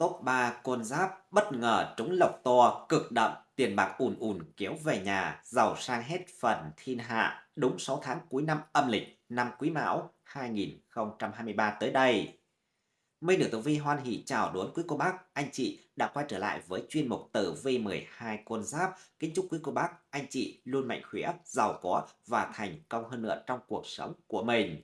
Top 3 con giáp bất ngờ trúng lộc to, cực đậm, tiền bạc ùn ùn kéo về nhà, giàu sang hết phần thiên hạ, đúng 6 tháng cuối năm âm lịch, năm Quý Mão 2023 tới đây. Minh được Tử Vi hoan hỷ chào đón quý cô bác, anh chị đã quay trở lại với chuyên mục Tử Vi 12 con giáp. Kính chúc quý cô bác, anh chị luôn mạnh khỏe, giàu có và thành công hơn nữa trong cuộc sống của mình.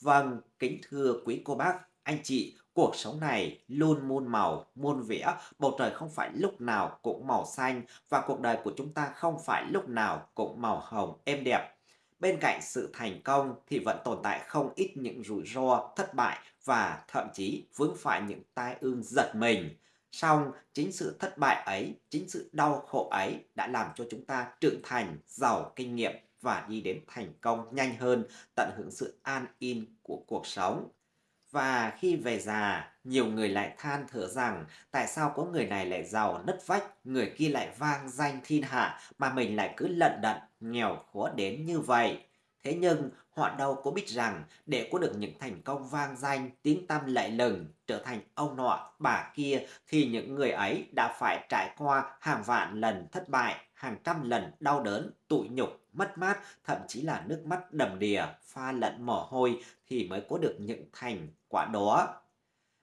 Vâng, kính thưa quý cô bác, anh chị, cuộc sống này luôn muôn màu, muôn vẻ, bầu trời không phải lúc nào cũng màu xanh và cuộc đời của chúng ta không phải lúc nào cũng màu hồng êm đẹp. Bên cạnh sự thành công thì vẫn tồn tại không ít những rủi ro, thất bại và thậm chí vướng phải những tai ương giật mình. Song chính sự thất bại ấy, chính sự đau khổ ấy đã làm cho chúng ta trưởng thành, giàu kinh nghiệm và đi đến thành công nhanh hơn, tận hưởng sự an yên của cuộc sống. Và khi về già, nhiều người lại than thở rằng tại sao có người này lại giàu nứt vách, người kia lại vang danh thiên hạ mà mình lại cứ lận đận, nghèo khó đến như vậy. Thế nhưng họ đâu có biết rằng để có được những thành công vang danh, tiếng tăm lại lừng, trở thành ông nọ, bà kia thì những người ấy đã phải trải qua hàng vạn lần thất bại, hàng trăm lần đau đớn, tủi nhục, mất mát, thậm chí là nước mắt đầm đìa, pha lẫn mồ hôi thì mới có được những thành quả đó.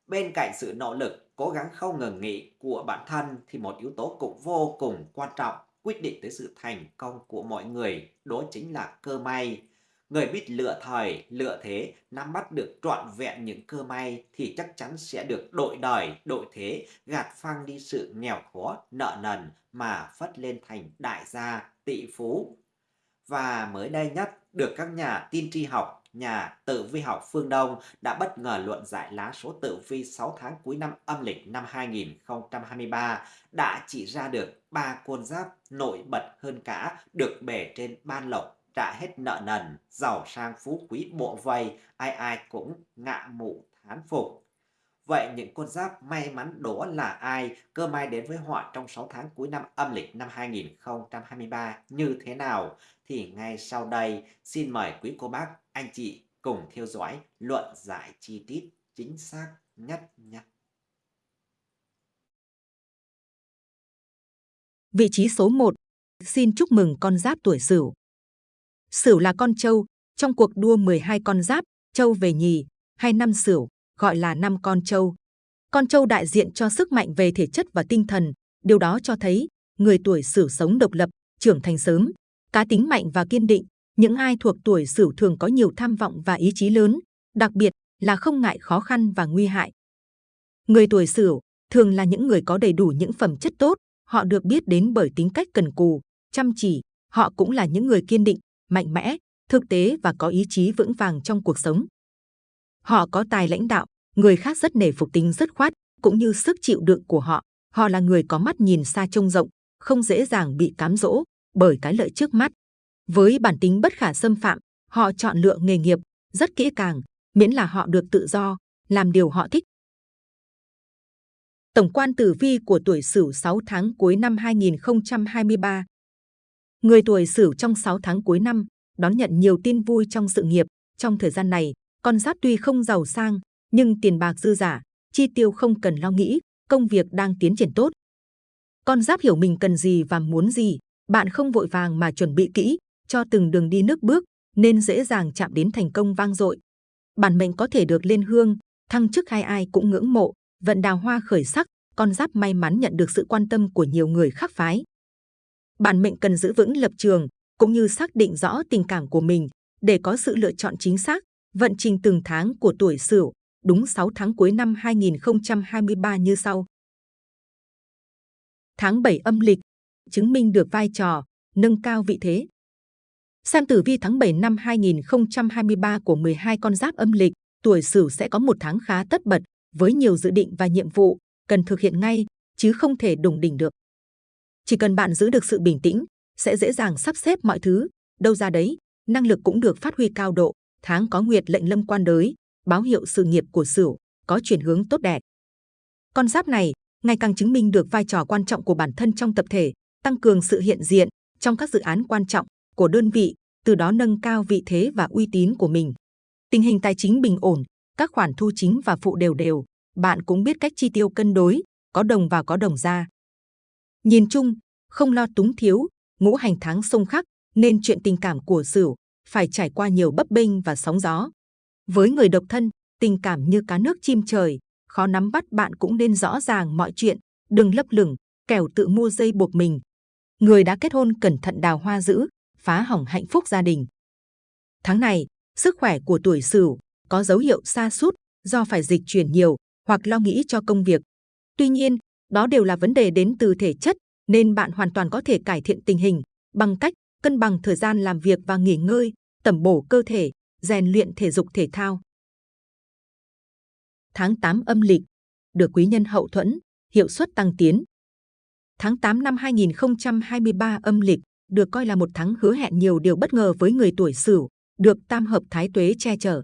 Bên cạnh sự nỗ lực, cố gắng không ngừng nghỉ của bản thân thì một yếu tố cũng vô cùng quan trọng quyết định tới sự thành công của mọi người, đó chính là cơ may. Người biết lựa thời, lựa thế, nắm bắt được trọn vẹn những cơ may thì chắc chắn sẽ được đội đời, đội thế, gạt phăng đi sự nghèo khó, nợ nần mà phất lên thành đại gia, tỷ phú. Và mới đây nhất, được các nhà tiên tri học, nhà tử vi học phương Đông đã bất ngờ luận giải lá số tử vi 6 tháng cuối năm âm lịch năm 2023 đã chỉ ra được ba con giáp nổi bật hơn cả được bể trên ban lộc trả hết nợ nần, giàu sang phú quý bộ vây, ai ai cũng ngạ mụ thán phục. Vậy những con giáp may mắn đó là ai? Cơ may đến với họ trong 6 tháng cuối năm âm lịch năm 2023 như thế nào? Thì ngay sau đây, xin mời quý cô bác, anh chị cùng theo dõi luận giải chi tiết chính xác nhất nhất. Vị trí số 1. Xin chúc mừng con giáp tuổi Sửu. Sửu là con trâu, trong cuộc đua 12 con giáp, trâu về nhì, hay năm Sửu, gọi là năm con trâu. Con trâu đại diện cho sức mạnh về thể chất và tinh thần, điều đó cho thấy người tuổi Sửu sống độc lập, trưởng thành sớm, cá tính mạnh và kiên định. Những ai thuộc tuổi Sửu thường có nhiều tham vọng và ý chí lớn, đặc biệt là không ngại khó khăn và nguy hại. Người tuổi Sửu thường là những người có đầy đủ những phẩm chất tốt, họ được biết đến bởi tính cách cần cù, chăm chỉ, họ cũng là những người kiên định, mạnh mẽ, thực tế và có ý chí vững vàng trong cuộc sống. Họ có tài lãnh đạo, người khác rất nể phục tính rất khoát, cũng như sức chịu đựng của họ. Họ là người có mắt nhìn xa trông rộng, không dễ dàng bị cám dỗ bởi cái lợi trước mắt. Với bản tính bất khả xâm phạm, họ chọn lựa nghề nghiệp rất kỹ càng, miễn là họ được tự do, làm điều họ thích. Tổng quan tử vi của tuổi Sửu 6 tháng cuối năm 2023 Người tuổi Sửu trong 6 tháng cuối năm đón nhận nhiều tin vui trong sự nghiệp. Trong thời gian này, con giáp tuy không giàu sang, nhưng tiền bạc dư giả, chi tiêu không cần lo nghĩ, công việc đang tiến triển tốt. Con giáp hiểu mình cần gì và muốn gì, bạn không vội vàng mà chuẩn bị kỹ cho từng đường đi nước bước, nên dễ dàng chạm đến thành công vang dội. Bản mệnh có thể được lên hương, thăng chức hay ai cũng ngưỡng mộ, vận đào hoa khởi sắc, con giáp may mắn nhận được sự quan tâm của nhiều người khác phái. Bản mệnh cần giữ vững lập trường, cũng như xác định rõ tình cảm của mình để có sự lựa chọn chính xác. Vận trình từng tháng của tuổi Sửu đúng 6 tháng cuối năm 2023 như sau. Tháng 7 âm lịch chứng minh được vai trò nâng cao vị thế. Xem tử vi tháng 7 năm 2023 của 12 con giáp âm lịch, tuổi Sửu sẽ có một tháng khá tất bật với nhiều dự định và nhiệm vụ cần thực hiện ngay chứ không thể đùng đỉnh được. Chỉ cần bạn giữ được sự bình tĩnh, sẽ dễ dàng sắp xếp mọi thứ, đâu ra đấy, năng lực cũng được phát huy cao độ. Tháng có nguyệt lệnh lâm quan đới, báo hiệu sự nghiệp của Sửu có chuyển hướng tốt đẹp. Con giáp này ngày càng chứng minh được vai trò quan trọng của bản thân trong tập thể, tăng cường sự hiện diện trong các dự án quan trọng của đơn vị, từ đó nâng cao vị thế và uy tín của mình. Tình hình tài chính bình ổn, các khoản thu chính và phụ đều đều, bạn cũng biết cách chi tiêu cân đối, có đồng vào có đồng ra. Nhìn chung, không lo túng thiếu, ngũ hành tháng xung khắc, nên chuyện tình cảm của Sửu phải trải qua nhiều bấp bênh và sóng gió. Với người độc thân, tình cảm như cá nước chim trời, khó nắm bắt bạn cũng nên rõ ràng mọi chuyện, đừng lấp lửng, kẻo tự mua dây buộc mình. Người đã kết hôn cẩn thận đào hoa giữ, phá hỏng hạnh phúc gia đình. Tháng này, sức khỏe của tuổi Sửu có dấu hiệu sa sút do phải dịch chuyển nhiều hoặc lo nghĩ cho công việc. Tuy nhiên, đó đều là vấn đề đến từ thể chất, nên bạn hoàn toàn có thể cải thiện tình hình bằng cách cân bằng thời gian làm việc và nghỉ ngơi, tẩm bổ cơ thể, rèn luyện thể dục thể thao. Tháng 8 âm lịch, được quý nhân hậu thuẫn, hiệu suất tăng tiến. Tháng 8 năm 2023 âm lịch được coi là một tháng hứa hẹn nhiều điều bất ngờ với người tuổi Sửu, được tam hợp thái tuế che chở.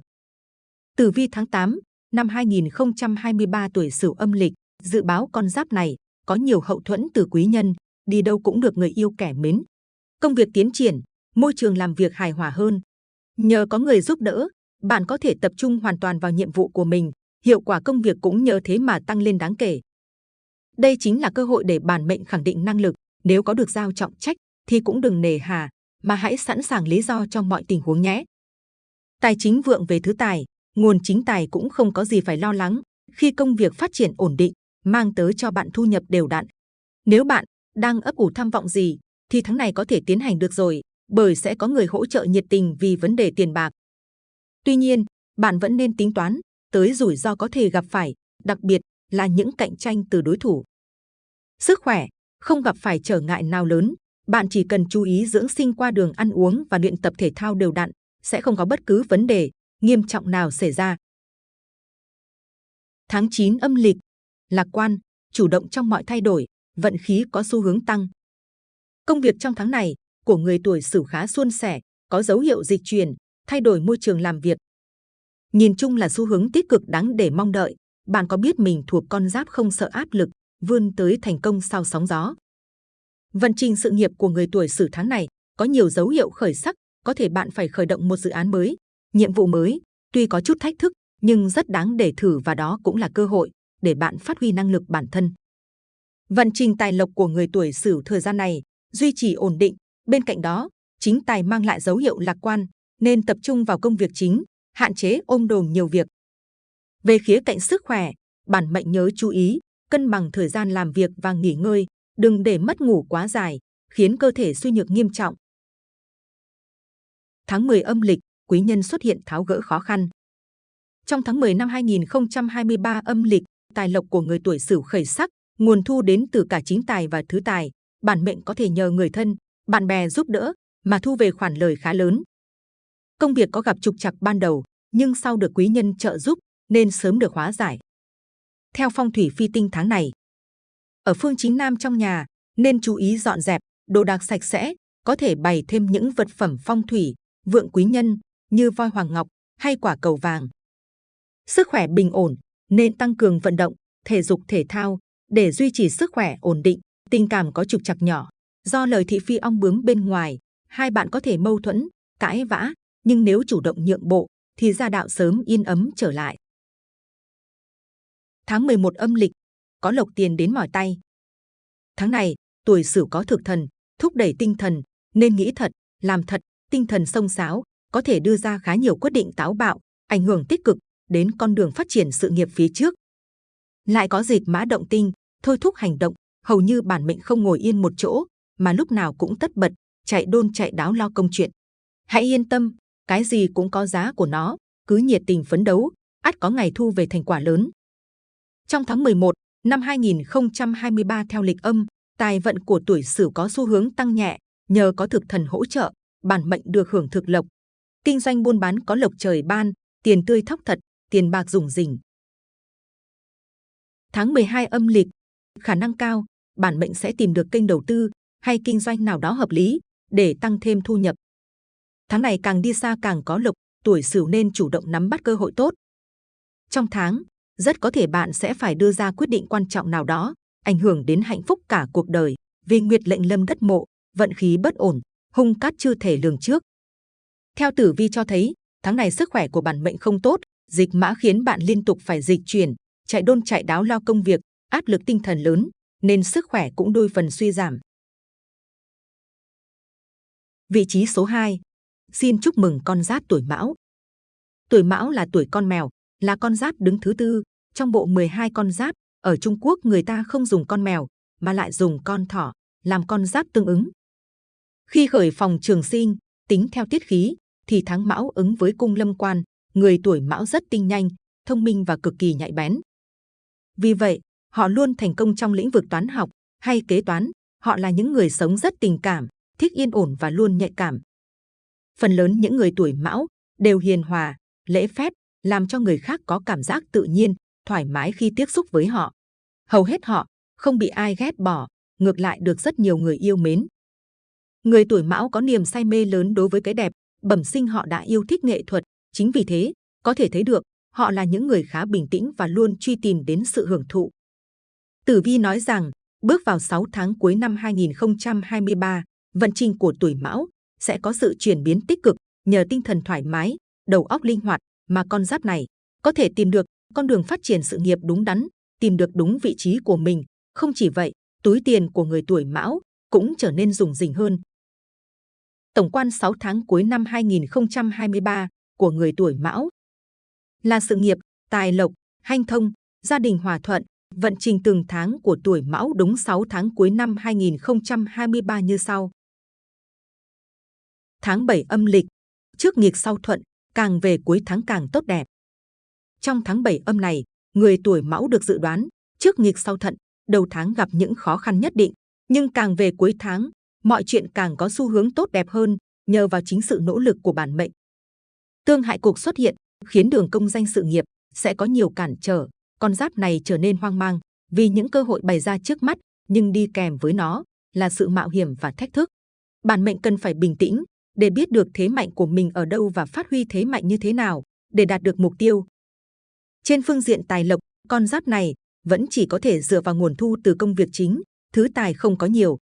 Tử vi tháng 8 năm 2023 tuổi Sửu âm lịch, dự báo con giáp này có nhiều hậu thuẫn từ quý nhân, đi đâu cũng được người yêu kẻ mến. Công việc tiến triển, môi trường làm việc hài hòa hơn. Nhờ có người giúp đỡ, bạn có thể tập trung hoàn toàn vào nhiệm vụ của mình, hiệu quả công việc cũng nhờ thế mà tăng lên đáng kể. Đây chính là cơ hội để bản mệnh khẳng định năng lực, nếu có được giao trọng trách thì cũng đừng nề hà, mà hãy sẵn sàng lý do trong mọi tình huống nhé. Tài chính vượng về thứ tài, nguồn chính tài cũng không có gì phải lo lắng khi công việc phát triển ổn định, mang tới cho bạn thu nhập đều đặn. Nếu bạn đang ấp ủ tham vọng gì, thì tháng này có thể tiến hành được rồi, bởi sẽ có người hỗ trợ nhiệt tình vì vấn đề tiền bạc. Tuy nhiên, bạn vẫn nên tính toán tới rủi ro có thể gặp phải, đặc biệt là những cạnh tranh từ đối thủ. Sức khỏe, không gặp phải trở ngại nào lớn, bạn chỉ cần chú ý dưỡng sinh qua đường ăn uống và luyện tập thể thao đều đặn, sẽ không có bất cứ vấn đề nghiêm trọng nào xảy ra. Tháng 9 âm lịch, lạc quan, chủ động trong mọi thay đổi, vận khí có xu hướng tăng. Công việc trong tháng này của người tuổi Sửu khá suôn sẻ, có dấu hiệu dịch chuyển, thay đổi môi trường làm việc. Nhìn chung là xu hướng tích cực đáng để mong đợi. Bạn có biết mình thuộc con giáp không sợ áp lực, vươn tới thành công sau sóng gió. Vận trình sự nghiệp của người tuổi Sửu tháng này có nhiều dấu hiệu khởi sắc, có thể bạn phải khởi động một dự án mới, nhiệm vụ mới, tuy có chút thách thức nhưng rất đáng để thử và đó cũng là cơ hội để bạn phát huy năng lực bản thân. Vận trình tài lộc của người tuổi Sửu thời gian này duy trì ổn định, bên cạnh đó, chính tài mang lại dấu hiệu lạc quan, nên tập trung vào công việc chính, hạn chế ôm đồm nhiều việc. Về khía cạnh sức khỏe, bản mệnh nhớ chú ý, cân bằng thời gian làm việc và nghỉ ngơi, đừng để mất ngủ quá dài, khiến cơ thể suy nhược nghiêm trọng. Tháng 10 âm lịch, quý nhân xuất hiện tháo gỡ khó khăn. Trong tháng 10 năm 2023 âm lịch, tài lộc của người tuổi Sửu khởi sắc, nguồn thu đến từ cả chính tài và thứ tài, bản mệnh có thể nhờ người thân, bạn bè giúp đỡ mà thu về khoản lời khá lớn. Công việc có gặp trục trặc ban đầu, nhưng sau được quý nhân trợ giúp nên sớm được hóa giải. Theo phong thủy phi tinh tháng này, ở phương chính nam trong nhà nên chú ý dọn dẹp, đồ đạc sạch sẽ, có thể bày thêm những vật phẩm phong thủy, vượng quý nhân như voi hoàng ngọc hay quả cầu vàng. Sức khỏe bình ổn nên tăng cường vận động, thể dục thể thao để duy trì sức khỏe ổn định. Tình cảm có trục trặc nhỏ, do lời thị phi ong bướm bên ngoài, hai bạn có thể mâu thuẫn, cãi vã, nhưng nếu chủ động nhượng bộ thì gia đạo sớm yên ấm trở lại. Tháng 11 âm lịch, có lộc tiền đến mỏi tay. Tháng này, tuổi Sửu có thực thần, thúc đẩy tinh thần, nên nghĩ thật, làm thật, tinh thần sông sáo, có thể đưa ra khá nhiều quyết định táo bạo, ảnh hưởng tích cực đến con đường phát triển sự nghiệp phía trước. Lại có dịp mã động tinh, thôi thúc hành động, hầu như bản mệnh không ngồi yên một chỗ, mà lúc nào cũng tất bật, chạy đôn chạy đáo lo công chuyện. Hãy yên tâm, cái gì cũng có giá của nó, cứ nhiệt tình phấn đấu, ắt có ngày thu về thành quả lớn. Trong tháng 11 năm 2023 theo lịch âm, tài vận của tuổi Sửu có xu hướng tăng nhẹ, nhờ có thực thần hỗ trợ, bản mệnh được hưởng thực lộc. Kinh doanh buôn bán có lộc trời ban, tiền tươi thóc thật, tiền bạc dùng rỉnh Tháng 12 âm lịch, khả năng cao, bản mệnh sẽ tìm được kênh đầu tư hay kinh doanh nào đó hợp lý để tăng thêm thu nhập. Tháng này càng đi xa càng có lộc, tuổi Sửu nên chủ động nắm bắt cơ hội tốt. Trong tháng, rất có thể bạn sẽ phải đưa ra quyết định quan trọng nào đó, ảnh hưởng đến hạnh phúc cả cuộc đời. Vì nguyệt lệnh lâm đất mộ, vận khí bất ổn, hung cát chưa thể lường trước. Theo tử vi cho thấy, tháng này sức khỏe của bản mệnh không tốt, dịch mã khiến bạn liên tục phải dịch chuyển, chạy đôn chạy đáo lo công việc, áp lực tinh thần lớn, nên sức khỏe cũng đôi phần suy giảm. Vị trí số 2. Xin chúc mừng con giáp tuổi Mão. Tuổi Mão là tuổi con mèo, là con giáp đứng thứ tư trong bộ 12 con giáp. Ở Trung Quốc người ta không dùng con mèo mà lại dùng con thỏ làm con giáp tương ứng. Khi khởi phòng trường sinh, tính theo tiết khí, thì tháng Mão ứng với cung lâm quan, người tuổi Mão rất tinh nhanh, thông minh và cực kỳ nhạy bén. Vì vậy, họ luôn thành công trong lĩnh vực toán học hay kế toán. Họ là những người sống rất tình cảm, thích yên ổn và luôn nhạy cảm. Phần lớn những người tuổi Mão đều hiền hòa, lễ phép, làm cho người khác có cảm giác tự nhiên, thoải mái khi tiếp xúc với họ. Hầu hết họ không bị ai ghét bỏ, ngược lại được rất nhiều người yêu mến. Người tuổi Mão có niềm say mê lớn đối với cái đẹp, bẩm sinh họ đã yêu thích nghệ thuật, chính vì thế, có thể thấy được, họ là những người khá bình tĩnh và luôn truy tìm đến sự hưởng thụ. Tử Vi nói rằng, bước vào 6 tháng cuối năm 2023, vận trình của tuổi Mão sẽ có sự chuyển biến tích cực nhờ tinh thần thoải mái, đầu óc linh hoạt mà con giáp này có thể tìm được con đường phát triển sự nghiệp đúng đắn, tìm được đúng vị trí của mình. Không chỉ vậy, túi tiền của người tuổi Mão cũng trở nên rủng rỉnh hơn. Tổng quan 6 tháng cuối năm 2023 của người tuổi Mão là sự nghiệp, tài lộc, hanh thông, gia đình hòa thuận, vận trình từng tháng của tuổi Mão đúng 6 tháng cuối năm 2023 như sau. Tháng 7 âm lịch, trước nghịch sau thuận, càng về cuối tháng càng tốt đẹp. Trong tháng 7 âm này, người tuổi Mão được dự đoán trước nghịch sau thuận, đầu tháng gặp những khó khăn nhất định, nhưng càng về cuối tháng, mọi chuyện càng có xu hướng tốt đẹp hơn nhờ vào chính sự nỗ lực của bản mệnh. Tương hại cuộc xuất hiện khiến đường công danh sự nghiệp sẽ có nhiều cản trở, con giáp này trở nên hoang mang vì những cơ hội bày ra trước mắt, nhưng đi kèm với nó là sự mạo hiểm và thách thức. Bản mệnh cần phải bình tĩnh để biết được thế mạnh của mình ở đâu và phát huy thế mạnh như thế nào để đạt được mục tiêu. Trên phương diện tài lộc, con giáp này vẫn chỉ có thể dựa vào nguồn thu từ công việc chính, thứ tài không có nhiều.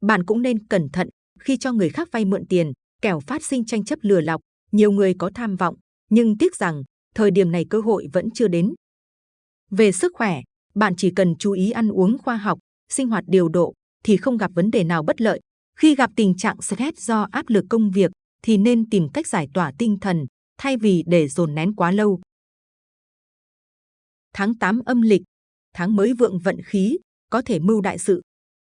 Bạn cũng nên cẩn thận khi cho người khác vay mượn tiền, kẻo phát sinh tranh chấp lừa lọc. Nhiều người có tham vọng, nhưng tiếc rằng thời điểm này cơ hội vẫn chưa đến. Về sức khỏe, bạn chỉ cần chú ý ăn uống khoa học, sinh hoạt điều độ thì không gặp vấn đề nào bất lợi. Khi gặp tình trạng stress do áp lực công việc thì nên tìm cách giải tỏa tinh thần thay vì để dồn nén quá lâu. Tháng 8 âm lịch, tháng mới vượng vận khí, có thể mưu đại sự.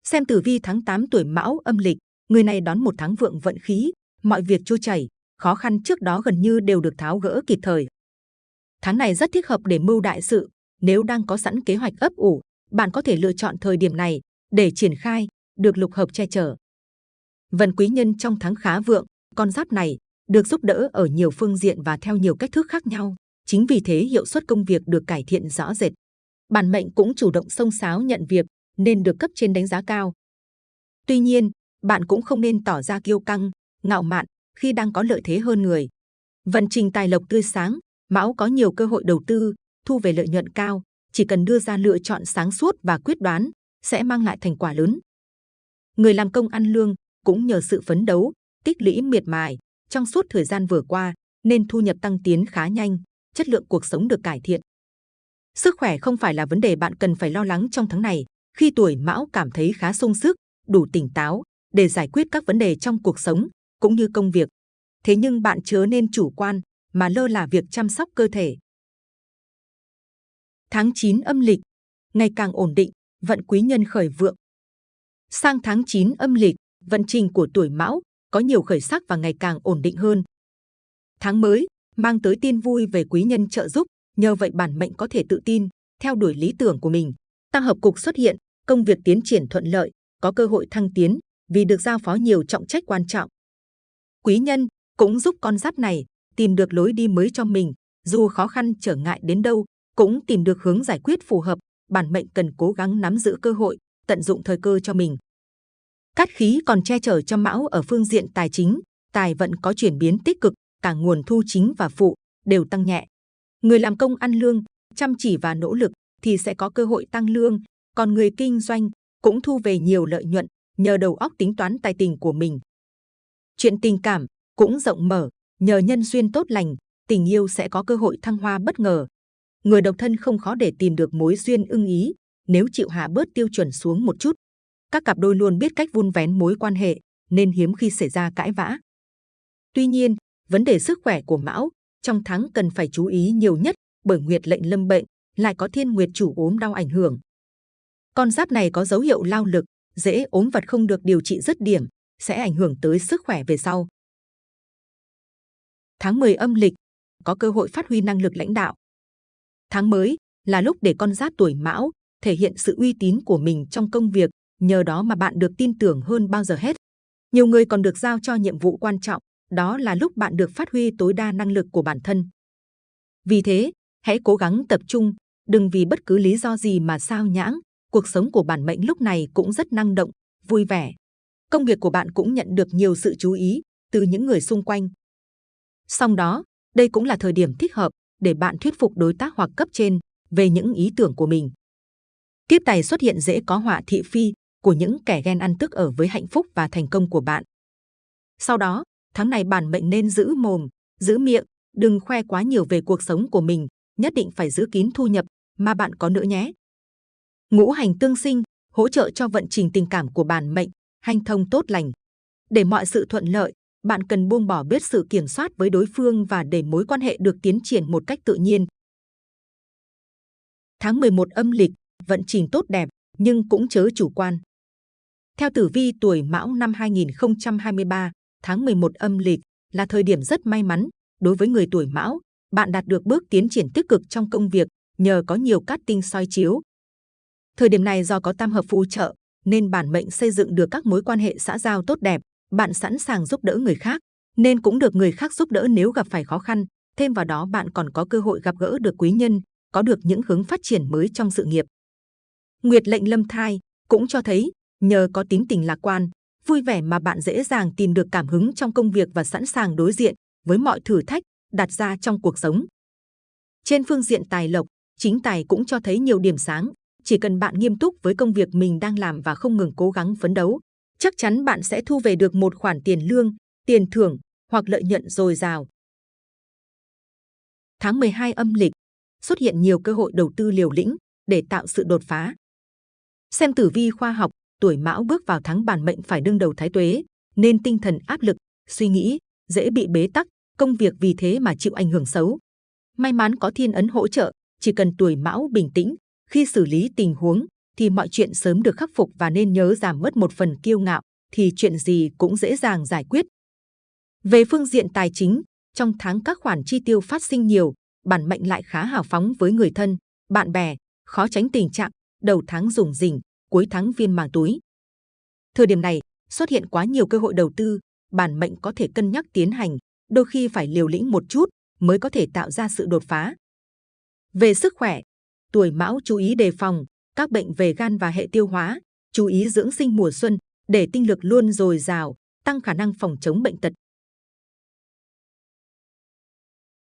Xem tử vi tháng 8 tuổi Mão âm lịch, người này đón một tháng vượng vận khí, mọi việc trôi chảy, khó khăn trước đó gần như đều được tháo gỡ kịp thời. Tháng này rất thích hợp để mưu đại sự, nếu đang có sẵn kế hoạch ấp ủ, bạn có thể lựa chọn thời điểm này để triển khai, được lục hợp che chở. Vận quý nhân trong tháng khá vượng, con giáp này được giúp đỡ ở nhiều phương diện và theo nhiều cách thức khác nhau. Chính vì thế hiệu suất công việc được cải thiện rõ rệt. Bản mệnh cũng chủ động xông xáo nhận việc nên được cấp trên đánh giá cao. Tuy nhiên, bạn cũng không nên tỏ ra kiêu căng, ngạo mạn khi đang có lợi thế hơn người. Vận trình tài lộc tươi sáng, Mão có nhiều cơ hội đầu tư, thu về lợi nhuận cao. Chỉ cần đưa ra lựa chọn sáng suốt và quyết đoán, sẽ mang lại thành quả lớn. Người làm công ăn lương cũng nhờ sự phấn đấu, tích lũy miệt mài trong suốt thời gian vừa qua, nên thu nhập tăng tiến khá nhanh, chất lượng cuộc sống được cải thiện. Sức khỏe không phải là vấn đề bạn cần phải lo lắng trong tháng này. Khi tuổi Mão cảm thấy khá sung sức, đủ tỉnh táo để giải quyết các vấn đề trong cuộc sống cũng như công việc. Thế nhưng bạn chớ nên chủ quan mà lơ là việc chăm sóc cơ thể. Tháng 9 âm lịch, ngày càng ổn định, vận quý nhân khởi vượng. Sang tháng 9 âm lịch, vận trình của tuổi Mão có nhiều khởi sắc và ngày càng ổn định hơn. Tháng mới mang tới tin vui về quý nhân trợ giúp, nhờ vậy bản mệnh có thể tự tin theo đuổi lý tưởng của mình. Tăng hợp cục xuất hiện, công việc tiến triển thuận lợi, có cơ hội thăng tiến vì được giao phó nhiều trọng trách quan trọng. Quý nhân cũng giúp con giáp này tìm được lối đi mới cho mình, dù khó khăn trở ngại đến đâu, cũng tìm được hướng giải quyết phù hợp. Bản mệnh cần cố gắng nắm giữ cơ hội, tận dụng thời cơ cho mình. Cát khí còn che chở cho Mão ở phương diện tài chính, tài vận có chuyển biến tích cực, cả nguồn thu chính và phụ đều tăng nhẹ. Người làm công ăn lương, chăm chỉ và nỗ lực thì sẽ có cơ hội tăng lương, còn người kinh doanh cũng thu về nhiều lợi nhuận nhờ đầu óc tính toán tài tình của mình. Chuyện tình cảm cũng rộng mở, nhờ nhân duyên tốt lành, tình yêu sẽ có cơ hội thăng hoa bất ngờ. Người độc thân không khó để tìm được mối duyên ưng ý, nếu chịu hạ bớt tiêu chuẩn xuống một chút. Các cặp đôi luôn biết cách vun vén mối quan hệ, nên hiếm khi xảy ra cãi vã. Tuy nhiên, vấn đề sức khỏe của Mão trong tháng cần phải chú ý nhiều nhất bởi Nguyệt lệnh lâm bệnh, lại có thiên nguyệt chủ ốm đau ảnh hưởng. Con giáp này có dấu hiệu lao lực, dễ ốm vật không được điều trị dứt điểm, sẽ ảnh hưởng tới sức khỏe về sau. Tháng 10 âm lịch, có cơ hội phát huy năng lực lãnh đạo. Tháng mới là lúc để con giáp tuổi mão thể hiện sự uy tín của mình trong công việc, nhờ đó mà bạn được tin tưởng hơn bao giờ hết. Nhiều người còn được giao cho nhiệm vụ quan trọng, đó là lúc bạn được phát huy tối đa năng lực của bản thân. Vì thế, hãy cố gắng tập trung, đừng vì bất cứ lý do gì mà sao nhãng. Cuộc sống của bản mệnh lúc này cũng rất năng động, vui vẻ. Công việc của bạn cũng nhận được nhiều sự chú ý từ những người xung quanh. Song đó, đây cũng là thời điểm thích hợp để bạn thuyết phục đối tác hoặc cấp trên về những ý tưởng của mình. Kiếp tài xuất hiện dễ có họa thị phi của những kẻ ghen ăn tức ở với hạnh phúc và thành công của bạn. Sau đó, tháng này bản mệnh nên giữ mồm, giữ miệng, đừng khoe quá nhiều về cuộc sống của mình, nhất định phải giữ kín thu nhập mà bạn có nữa nhé. Ngũ hành tương sinh hỗ trợ cho vận trình tình cảm của bản mệnh, hanh thông tốt lành. Để mọi sự thuận lợi, bạn cần buông bỏ biết sự kiểm soát với đối phương và để mối quan hệ được tiến triển một cách tự nhiên. Tháng 11 âm lịch, vận trình tốt đẹp, nhưng cũng chớ chủ quan. Theo tử vi tuổi Mão năm 2023, tháng 11 âm lịch là thời điểm rất may mắn đối với người tuổi Mão. Bạn đạt được bước tiến triển tích cực trong công việc nhờ có nhiều cát tinh soi chiếu. Thời điểm này do có tam hợp phù trợ nên bản mệnh xây dựng được các mối quan hệ xã giao tốt đẹp. Bạn sẵn sàng giúp đỡ người khác nên cũng được người khác giúp đỡ nếu gặp phải khó khăn. Thêm vào đó bạn còn có cơ hội gặp gỡ được quý nhân, có được những hướng phát triển mới trong sự nghiệp. Nguyệt lệnh lâm thai cũng cho thấy nhờ có tính tình lạc quan, vui vẻ mà bạn dễ dàng tìm được cảm hứng trong công việc và sẵn sàng đối diện với mọi thử thách đặt ra trong cuộc sống. Trên phương diện tài lộc, chính tài cũng cho thấy nhiều điểm sáng. Chỉ cần bạn nghiêm túc với công việc mình đang làm và không ngừng cố gắng phấn đấu, chắc chắn bạn sẽ thu về được một khoản tiền lương, tiền thưởng hoặc lợi nhuận dồi dào. Tháng 12 âm lịch, xuất hiện nhiều cơ hội đầu tư liều lĩnh để tạo sự đột phá. Xem tử vi khoa học, tuổi mão bước vào tháng bản mệnh phải đương đầu thái tuế, nên tinh thần áp lực, suy nghĩ, dễ bị bế tắc, công việc vì thế mà chịu ảnh hưởng xấu. May mắn có thiên ấn hỗ trợ, chỉ cần tuổi mão bình tĩnh, khi xử lý tình huống thì mọi chuyện sớm được khắc phục và nên nhớ giảm bớt một phần kiêu ngạo thì chuyện gì cũng dễ dàng giải quyết. Về phương diện tài chính, trong tháng các khoản chi tiêu phát sinh nhiều, bản mệnh lại khá hào phóng với người thân, bạn bè, khó tránh tình trạng đầu tháng dùng rỉnh, cuối tháng viên màng túi. Thời điểm này xuất hiện quá nhiều cơ hội đầu tư, bản mệnh có thể cân nhắc tiến hành, đôi khi phải liều lĩnh một chút mới có thể tạo ra sự đột phá. Về sức khỏe, tuổi mão chú ý đề phòng các bệnh về gan và hệ tiêu hóa, chú ý dưỡng sinh mùa xuân để tinh lực luôn dồi dào, tăng khả năng phòng chống bệnh tật.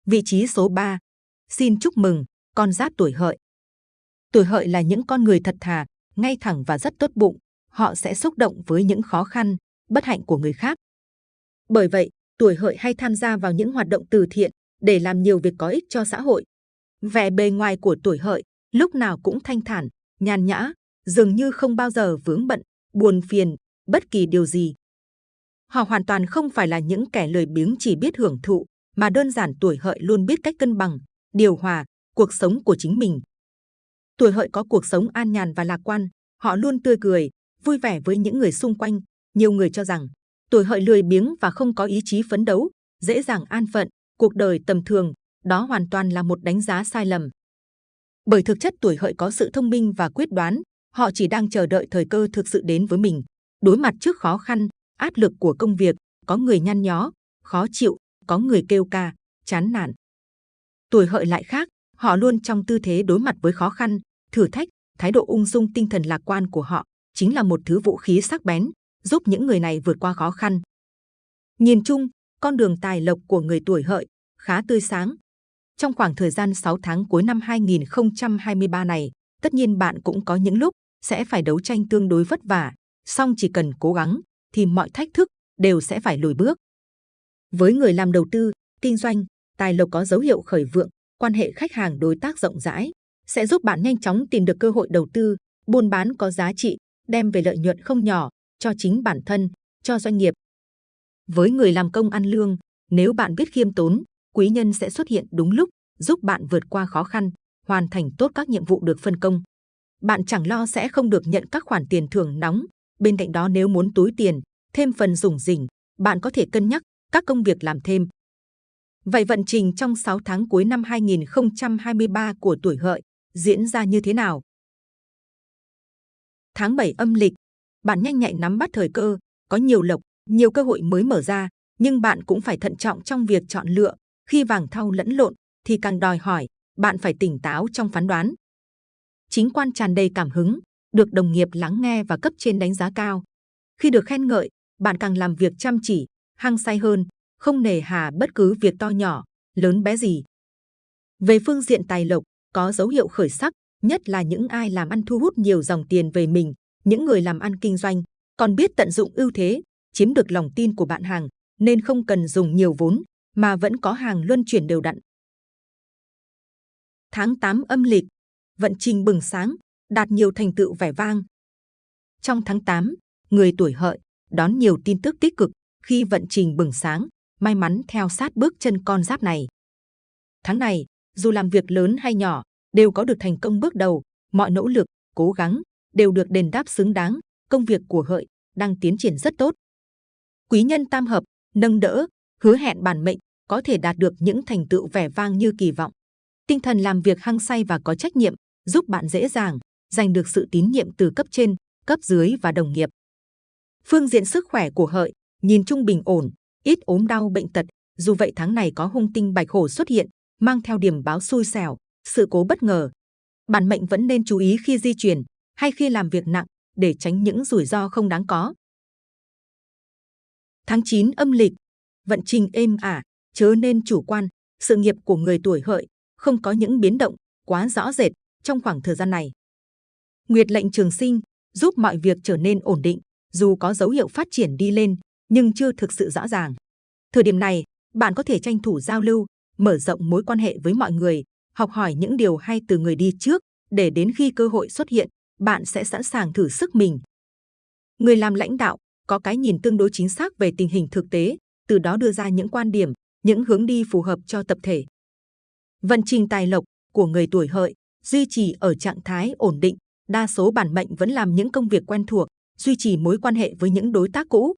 Vị trí số 3. Xin chúc mừng con giáp tuổi hợi. Tuổi hợi là những con người thật thà, ngay thẳng và rất tốt bụng. Họ sẽ xúc động với những khó khăn, bất hạnh của người khác. Bởi vậy, tuổi hợi hay tham gia vào những hoạt động từ thiện để làm nhiều việc có ích cho xã hội. Vẻ bề ngoài của tuổi hợi lúc nào cũng thanh thản, nhàn nhã, dường như không bao giờ vướng bận, buồn phiền, bất kỳ điều gì. Họ hoàn toàn không phải là những kẻ lười biếng chỉ biết hưởng thụ, mà đơn giản tuổi hợi luôn biết cách cân bằng, điều hòa cuộc sống của chính mình. Tuổi hợi có cuộc sống an nhàn và lạc quan, họ luôn tươi cười, vui vẻ với những người xung quanh. Nhiều người cho rằng tuổi hợi lười biếng và không có ý chí phấn đấu, dễ dàng an phận, cuộc đời tầm thường, đó hoàn toàn là một đánh giá sai lầm. Bởi thực chất tuổi hợi có sự thông minh và quyết đoán, họ chỉ đang chờ đợi thời cơ thực sự đến với mình. Đối mặt trước khó khăn, áp lực của công việc, có người nhăn nhó, khó chịu, có người kêu ca, chán nản. Tuổi hợi lại khác, họ luôn trong tư thế đối mặt với khó khăn, thử thách, thái độ ung dung tinh thần lạc quan của họ chính là một thứ vũ khí sắc bén, giúp những người này vượt qua khó khăn. Nhìn chung, con đường tài lộc của người tuổi hợi khá tươi sáng. Trong khoảng thời gian 6 tháng cuối năm 2023 này, tất nhiên bạn cũng có những lúc sẽ phải đấu tranh tương đối vất vả, song chỉ cần cố gắng thì mọi thách thức đều sẽ phải lùi bước. Với người làm đầu tư, kinh doanh, tài lộc có dấu hiệu khởi vượng, quan hệ khách hàng đối tác rộng rãi, sẽ giúp bạn nhanh chóng tìm được cơ hội đầu tư, buôn bán có giá trị, đem về lợi nhuận không nhỏ cho chính bản thân, cho doanh nghiệp. Với người làm công ăn lương, nếu bạn biết khiêm tốn, quý nhân sẽ xuất hiện đúng lúc, giúp bạn vượt qua khó khăn, hoàn thành tốt các nhiệm vụ được phân công. Bạn chẳng lo sẽ không được nhận các khoản tiền thưởng nóng. Bên cạnh đó nếu muốn túi tiền, thêm phần rủng rỉnh, bạn có thể cân nhắc các công việc làm thêm. Vậy vận trình trong 6 tháng cuối năm 2023 của tuổi hợi diễn ra như thế nào? Tháng 7 âm lịch, bạn nhanh nhạy nắm bắt thời cơ, có nhiều lộc, nhiều cơ hội mới mở ra, nhưng bạn cũng phải thận trọng trong việc chọn lựa. Khi vàng thau lẫn lộn, thì càng đòi hỏi bạn phải tỉnh táo trong phán đoán. Chính quan tràn đầy cảm hứng, được đồng nghiệp lắng nghe và cấp trên đánh giá cao. Khi được khen ngợi, bạn càng làm việc chăm chỉ, hăng say hơn, không nề hà bất cứ việc to nhỏ, lớn bé gì. Về phương diện tài lộc, có dấu hiệu khởi sắc, nhất là những ai làm ăn thu hút nhiều dòng tiền về mình, những người làm ăn kinh doanh, còn biết tận dụng ưu thế, chiếm được lòng tin của bạn hàng, nên không cần dùng nhiều vốn, mà vẫn có hàng luân chuyển đều đặn. Tháng 8 âm lịch, vận trình bừng sáng, đạt nhiều thành tựu vẻ vang. Trong tháng 8, người tuổi hợi đón nhiều tin tức tích cực khi vận trình bừng sáng, may mắn theo sát bước chân con giáp này. Tháng này, dù làm việc lớn hay nhỏ, đều có được thành công bước đầu, mọi nỗ lực, cố gắng đều được đền đáp xứng đáng, công việc của hợi đang tiến triển rất tốt. Quý nhân tam hợp, nâng đỡ, hứa hẹn bản mệnh có thể đạt được những thành tựu vẻ vang như kỳ vọng. Tinh thần làm việc hăng say và có trách nhiệm giúp bạn dễ dàng giành được sự tín nhiệm từ cấp trên, cấp dưới và đồng nghiệp. Phương diện sức khỏe của hợi nhìn chung bình ổn, ít ốm đau bệnh tật. Dù vậy tháng này có hung tinh bạch hổ xuất hiện, mang theo điểm báo xui xẻo, sự cố bất ngờ. Bản mệnh vẫn nên chú ý khi di chuyển hay khi làm việc nặng để tránh những rủi ro không đáng có. Tháng 9 âm lịch, vận trình êm ả, chớ nên chủ quan. Sự nghiệp của người tuổi hợi không có những biến động quá rõ rệt trong khoảng thời gian này. Nguyệt lệnh trường sinh giúp mọi việc trở nên ổn định, dù có dấu hiệu phát triển đi lên, nhưng chưa thực sự rõ ràng. Thời điểm này, bạn có thể tranh thủ giao lưu, mở rộng mối quan hệ với mọi người, học hỏi những điều hay từ người đi trước, để đến khi cơ hội xuất hiện, bạn sẽ sẵn sàng thử sức mình. Người làm lãnh đạo có cái nhìn tương đối chính xác về tình hình thực tế, từ đó đưa ra những quan điểm, những hướng đi phù hợp cho tập thể. Vận trình tài lộc của người tuổi hợi duy trì ở trạng thái ổn định, đa số bản mệnh vẫn làm những công việc quen thuộc, duy trì mối quan hệ với những đối tác cũ.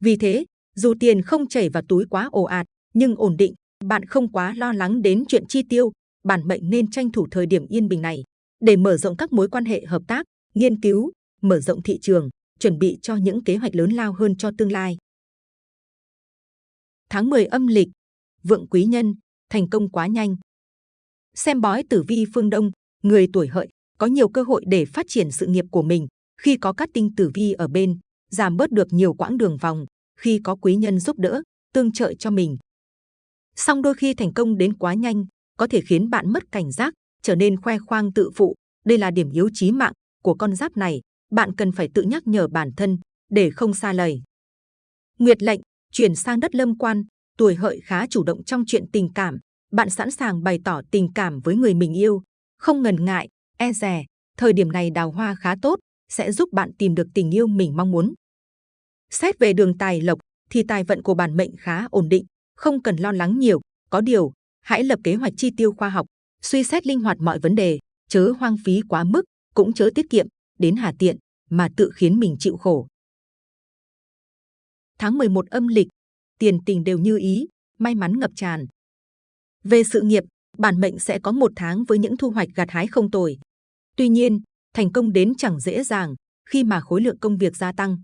Vì thế, dù tiền không chảy vào túi quá ồ ạt, nhưng ổn định, bạn không quá lo lắng đến chuyện chi tiêu, bản mệnh nên tranh thủ thời điểm yên bình này để mở rộng các mối quan hệ hợp tác, nghiên cứu, mở rộng thị trường, chuẩn bị cho những kế hoạch lớn lao hơn cho tương lai. Tháng 10 âm lịch, vượng quý nhân, thành công quá nhanh. Xem bói tử vi phương Đông, người tuổi hợi có nhiều cơ hội để phát triển sự nghiệp của mình khi có các tinh tử vi ở bên, giảm bớt được nhiều quãng đường vòng khi có quý nhân giúp đỡ, tương trợ cho mình. Song đôi khi thành công đến quá nhanh, có thể khiến bạn mất cảnh giác, trở nên khoe khoang tự phụ. Đây là điểm yếu chí mạng của con giáp này. Bạn cần phải tự nhắc nhở bản thân để không xa lời. Nguyệt lệnh chuyển sang đất lâm quan, tuổi hợi khá chủ động trong chuyện tình cảm. Bạn sẵn sàng bày tỏ tình cảm với người mình yêu, không ngần ngại, e dè. Thời điểm này đào hoa khá tốt, sẽ giúp bạn tìm được tình yêu mình mong muốn. Xét về đường tài lộc, thì tài vận của bản mệnh khá ổn định, không cần lo lắng nhiều. Có điều, hãy lập kế hoạch chi tiêu khoa học, suy xét linh hoạt mọi vấn đề, chớ hoang phí quá mức, cũng chớ tiết kiệm, đến hà tiện mà tự khiến mình chịu khổ. Tháng 11 âm lịch, tiền tình đều như ý, may mắn ngập tràn. Về sự nghiệp, bản mệnh sẽ có một tháng với những thu hoạch gặt hái không tồi. Tuy nhiên, thành công đến chẳng dễ dàng khi mà khối lượng công việc gia tăng.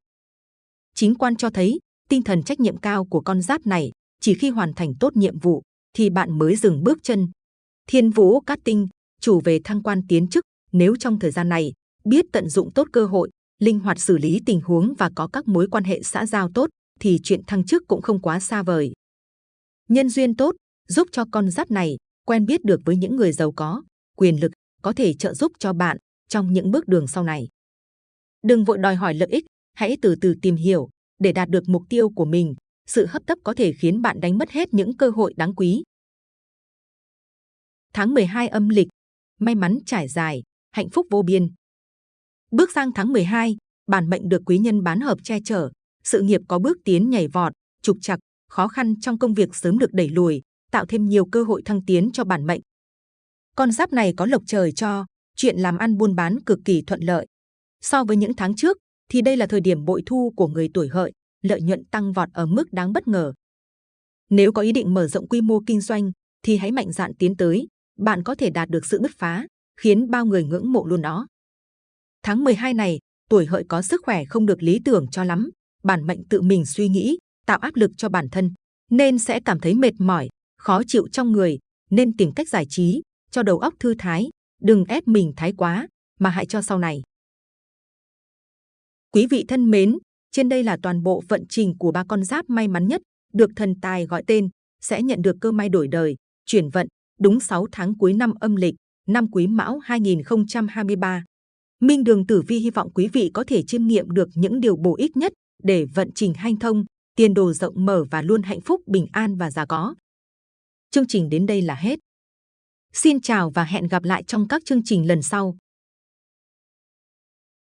Chính quan cho thấy tinh thần trách nhiệm cao của con giáp này chỉ khi hoàn thành tốt nhiệm vụ thì bạn mới dừng bước chân. Thiên Vũ Cát Tinh, chủ về thăng quan tiến chức, nếu trong thời gian này biết tận dụng tốt cơ hội, linh hoạt xử lý tình huống và có các mối quan hệ xã giao tốt, thì chuyện thăng chức cũng không quá xa vời. Nhân duyên tốt, giúp cho con giáp này quen biết được với những người giàu có, quyền lực, có thể trợ giúp cho bạn trong những bước đường sau này. Đừng vội đòi hỏi lợi ích, hãy từ từ tìm hiểu để đạt được mục tiêu của mình. Sự hấp tấp có thể khiến bạn đánh mất hết những cơ hội đáng quý. Tháng 12 âm lịch, may mắn trải dài, hạnh phúc vô biên. Bước sang tháng 12, bản mệnh được quý nhân bán hợp che chở, sự nghiệp có bước tiến nhảy vọt, trục trặc, khó khăn trong công việc sớm được đẩy lùi, tạo thêm nhiều cơ hội thăng tiến cho bản mệnh. Con giáp này có lộc trời cho, chuyện làm ăn buôn bán cực kỳ thuận lợi. So với những tháng trước, thì đây là thời điểm bội thu của người tuổi hợi, lợi nhuận tăng vọt ở mức đáng bất ngờ. Nếu có ý định mở rộng quy mô kinh doanh, thì hãy mạnh dạn tiến tới, bạn có thể đạt được sự bứt phá, khiến bao người ngưỡng mộ luôn đó. Tháng 12 này, tuổi hợi có sức khỏe không được lý tưởng cho lắm, bản mệnh tự mình suy nghĩ, tạo áp lực cho bản thân, nên sẽ cảm thấy mệt mỏi, khó chịu trong người, nên tìm cách giải trí, cho đầu óc thư thái, đừng ép mình thái quá, mà hãy cho sau này. Quý vị thân mến, trên đây là toàn bộ vận trình của ba con giáp may mắn nhất, được thần tài gọi tên, sẽ nhận được cơ may đổi đời, chuyển vận, đúng 6 tháng cuối năm âm lịch, năm Quý Mão 2023. Minh Đường Tử Vi hy vọng quý vị có thể chiêm nghiệm được những điều bổ ích nhất để vận trình hanh thông, tiền đồ rộng mở và luôn hạnh phúc, bình an và già có. Chương trình đến đây là hết. Xin chào và hẹn gặp lại trong các chương trình lần sau.